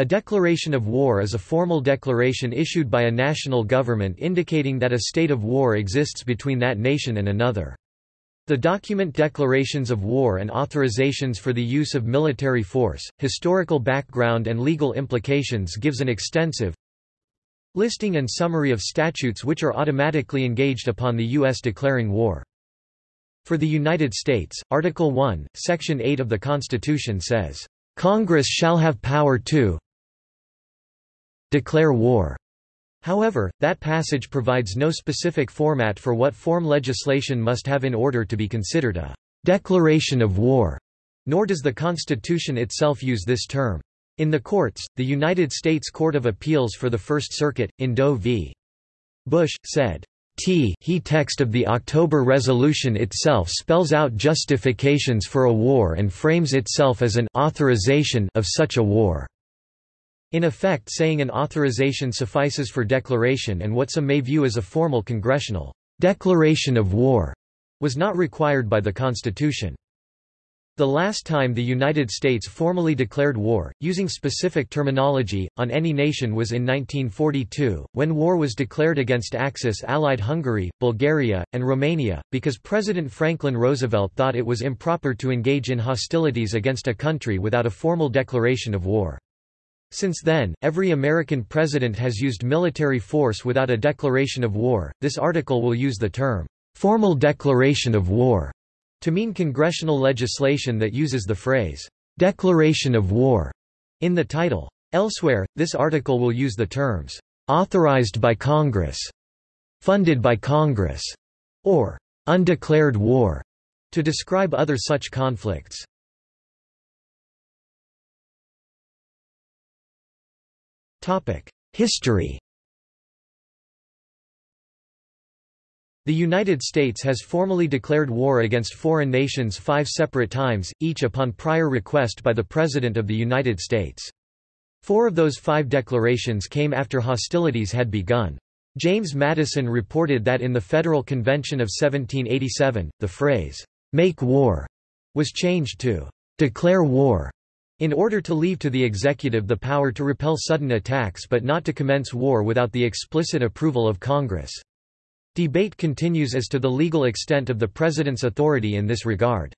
A declaration of war is a formal declaration issued by a national government indicating that a state of war exists between that nation and another. The document declarations of war and authorizations for the use of military force, historical background and legal implications gives an extensive listing and summary of statutes which are automatically engaged upon the U.S. declaring war. For the United States, Article 1, Section 8 of the Constitution says, "...Congress shall have power to declare war." However, that passage provides no specific format for what form legislation must have in order to be considered a declaration of war, nor does the Constitution itself use this term. In the courts, the United States Court of Appeals for the First Circuit, in Doe v. Bush, said, T he text of the October resolution itself spells out justifications for a war and frames itself as an authorization of such a war. In effect saying an authorization suffices for declaration and what some may view as a formal congressional declaration of war was not required by the Constitution. The last time the United States formally declared war, using specific terminology, on any nation was in 1942, when war was declared against Axis-allied Hungary, Bulgaria, and Romania, because President Franklin Roosevelt thought it was improper to engage in hostilities against a country without a formal declaration of war. Since then, every American president has used military force without a declaration of war. This article will use the term, formal declaration of war to mean congressional legislation that uses the phrase, "'declaration of war' in the title. Elsewhere, this article will use the terms, "'authorized by Congress'", "'funded by Congress' or "'undeclared war' to describe other such conflicts. History The United States has formally declared war against foreign nations five separate times, each upon prior request by the President of the United States. Four of those five declarations came after hostilities had begun. James Madison reported that in the Federal Convention of 1787, the phrase, "'make war' was changed to "'declare war' in order to leave to the executive the power to repel sudden attacks but not to commence war without the explicit approval of Congress. Debate continues as to the legal extent of the President's authority in this regard.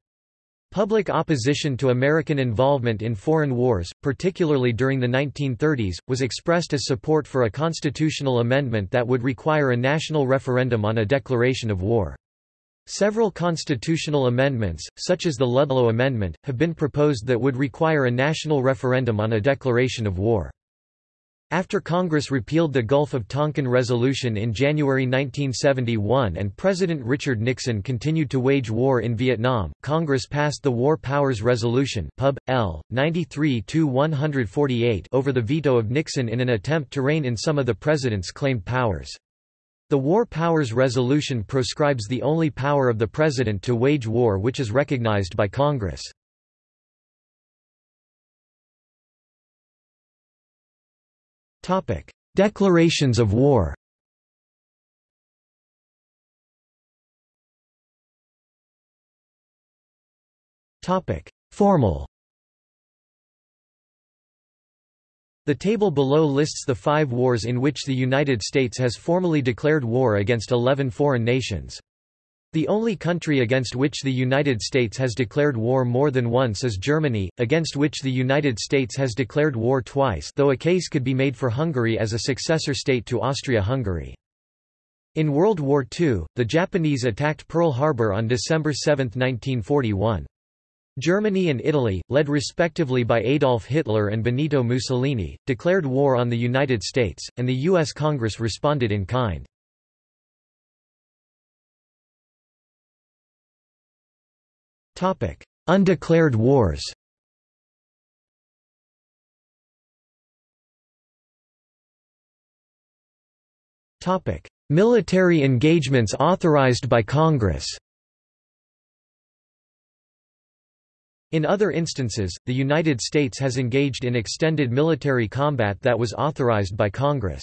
Public opposition to American involvement in foreign wars, particularly during the 1930s, was expressed as support for a constitutional amendment that would require a national referendum on a declaration of war. Several constitutional amendments, such as the Ludlow Amendment, have been proposed that would require a national referendum on a declaration of war. After Congress repealed the Gulf of Tonkin Resolution in January 1971 and President Richard Nixon continued to wage war in Vietnam, Congress passed the War Powers Resolution Pub. L. 93-148 over the veto of Nixon in an attempt to rein in some of the president's claimed powers. The War Powers Resolution proscribes the only power of the president to wage war which is recognized by Congress. Declarations of war. Formal. The table below lists the five wars in which the United States has formally declared war against 11 foreign nations. The only country against which the United States has declared war more than once is Germany, against which the United States has declared war twice though a case could be made for Hungary as a successor state to Austria-Hungary. In World War II, the Japanese attacked Pearl Harbor on December 7, 1941. Germany and Italy, led respectively by Adolf Hitler and Benito Mussolini, declared war on the United States, and the U.S. Congress responded in kind. Undeclared wars Military engagements authorized by Congress In other instances, the United States has engaged in extended military combat that was authorized by Congress.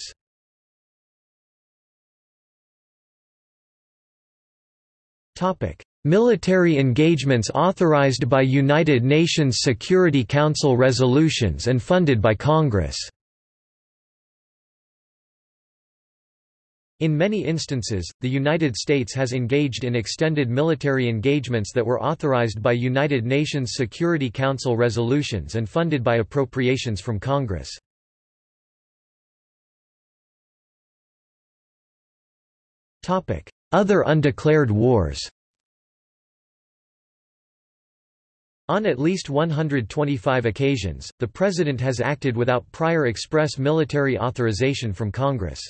Military engagements authorized by United Nations Security Council resolutions and funded by Congress. In many instances, the United States has engaged in extended military engagements that were authorized by United Nations Security Council resolutions and funded by appropriations from Congress. Other undeclared wars On at least 125 occasions, the President has acted without prior express military authorization from Congress.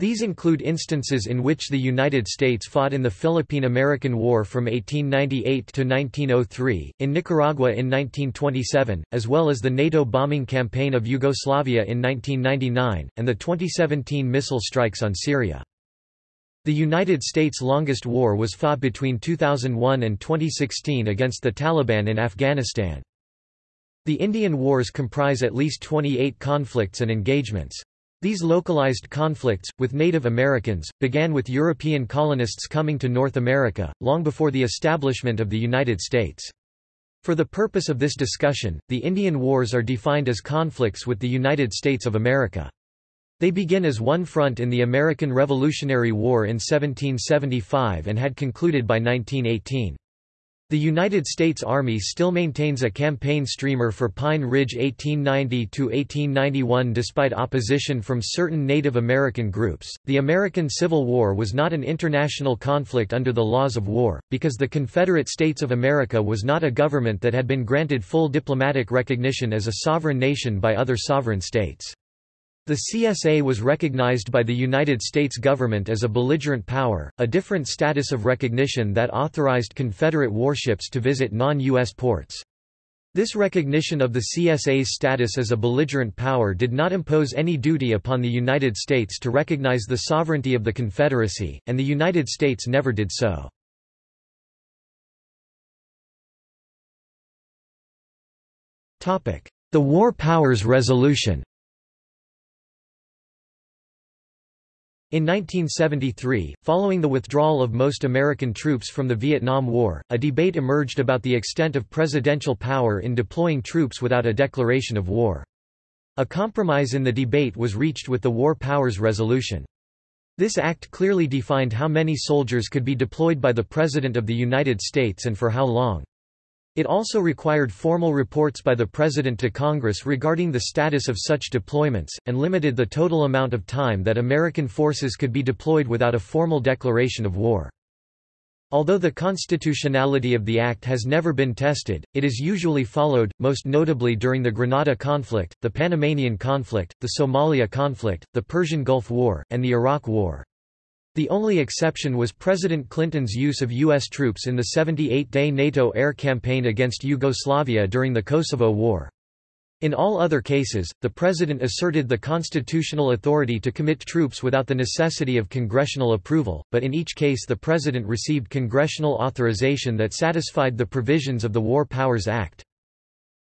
These include instances in which the United States fought in the Philippine–American War from 1898 to 1903, in Nicaragua in 1927, as well as the NATO bombing campaign of Yugoslavia in 1999, and the 2017 missile strikes on Syria. The United States' longest war was fought between 2001 and 2016 against the Taliban in Afghanistan. The Indian Wars comprise at least 28 conflicts and engagements. These localized conflicts, with Native Americans, began with European colonists coming to North America, long before the establishment of the United States. For the purpose of this discussion, the Indian Wars are defined as conflicts with the United States of America. They begin as one front in the American Revolutionary War in 1775 and had concluded by 1918. The United States Army still maintains a campaign streamer for Pine Ridge 1890–1891 despite opposition from certain Native American groups. The American Civil War was not an international conflict under the laws of war, because the Confederate States of America was not a government that had been granted full diplomatic recognition as a sovereign nation by other sovereign states. The CSA was recognized by the United States government as a belligerent power, a different status of recognition that authorized Confederate warships to visit non-U.S. ports. This recognition of the CSA's status as a belligerent power did not impose any duty upon the United States to recognize the sovereignty of the Confederacy, and the United States never did so. The War Powers Resolution In 1973, following the withdrawal of most American troops from the Vietnam War, a debate emerged about the extent of presidential power in deploying troops without a declaration of war. A compromise in the debate was reached with the War Powers Resolution. This act clearly defined how many soldiers could be deployed by the President of the United States and for how long. It also required formal reports by the President to Congress regarding the status of such deployments, and limited the total amount of time that American forces could be deployed without a formal declaration of war. Although the constitutionality of the act has never been tested, it is usually followed, most notably during the Grenada conflict, the Panamanian conflict, the Somalia conflict, the Persian Gulf War, and the Iraq War. The only exception was President Clinton's use of U.S. troops in the 78-day NATO air campaign against Yugoslavia during the Kosovo War. In all other cases, the President asserted the constitutional authority to commit troops without the necessity of congressional approval, but in each case the President received congressional authorization that satisfied the provisions of the War Powers Act.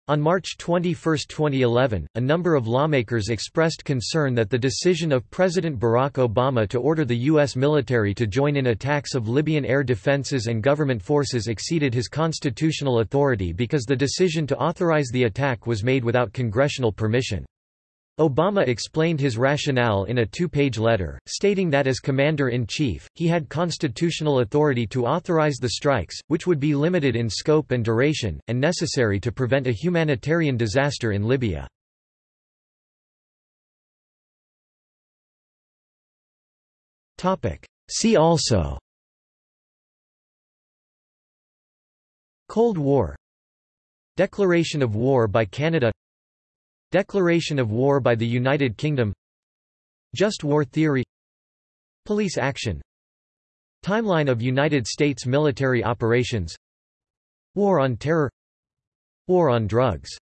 On March 21, 2011, a number of lawmakers expressed concern that the decision of President Barack Obama to order the U.S. military to join in attacks of Libyan air defenses and government forces exceeded his constitutional authority because the decision to authorize the attack was made without congressional permission. Obama explained his rationale in a two-page letter, stating that as commander-in-chief, he had constitutional authority to authorize the strikes, which would be limited in scope and duration, and necessary to prevent a humanitarian disaster in Libya. See also Cold War Declaration of war by Canada Declaration of war by the United Kingdom. Just war theory. Police action. Timeline of United States military operations. War on terror. War on drugs